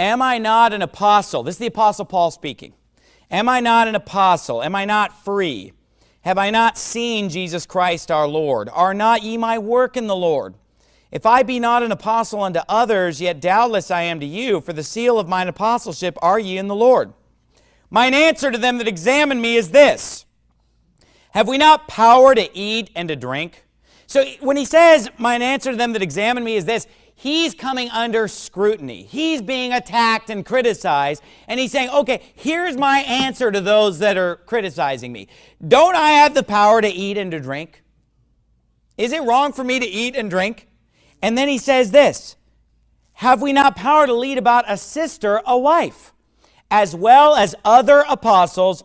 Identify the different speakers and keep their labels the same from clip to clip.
Speaker 1: Am I not an apostle? This is the apostle Paul speaking. Am I not an apostle? Am I not free? Have I not seen Jesus Christ our Lord? Are not ye my work in the Lord? If I be not an apostle unto others, yet doubtless I am to you, for the seal of mine apostleship are ye in the Lord. Mine answer to them that examine me is this, Have we not power to eat and to drink? So when he says, mine answer to them that examine me is this, he's coming under scrutiny. He's being attacked and criticized, and he's saying, okay, here's my answer to those that are criticizing me. Don't I have the power to eat and to drink? Is it wrong for me to eat and drink? And then he says this, have we not power to lead about a sister, a wife, as well as other apostles,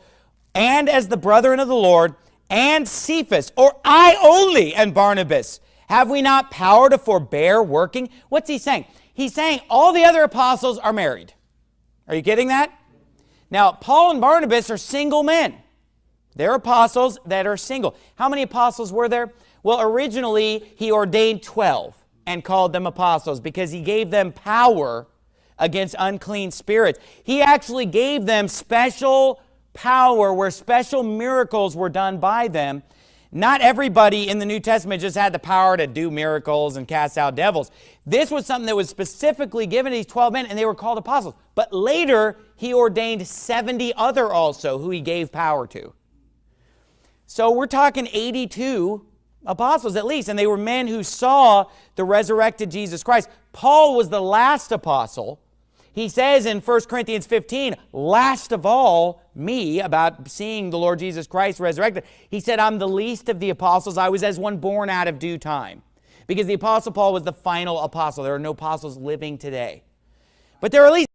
Speaker 1: and as the brethren of the Lord, and Cephas, or I only and Barnabas, have we not power to forbear working? What's he saying? He's saying all the other apostles are married. Are you getting that? Now, Paul and Barnabas are single men. They're apostles that are single. How many apostles were there? Well, originally, he ordained 12 and called them apostles because he gave them power against unclean spirits. He actually gave them special power where special miracles were done by them. Not everybody in the New Testament just had the power to do miracles and cast out devils. This was something that was specifically given to these 12 men, and they were called apostles. But later, he ordained 70 other also who he gave power to. So we're talking 82 apostles at least, and they were men who saw the resurrected Jesus Christ. Paul was the last apostle, he says in 1 Corinthians 15, last of all, me, about seeing the Lord Jesus Christ resurrected, he said, I'm the least of the apostles. I was as one born out of due time. Because the apostle Paul was the final apostle. There are no apostles living today. But there are at least